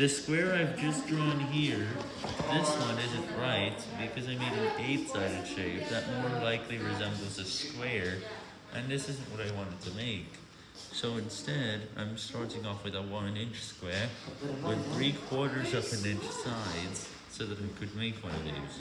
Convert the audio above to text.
The square I've just drawn here, this one isn't right because I made an 8-sided shape that more likely resembles a square, and this isn't what I wanted to make. So instead, I'm starting off with a 1 inch square with 3 quarters of an inch sides so that I could make one of these.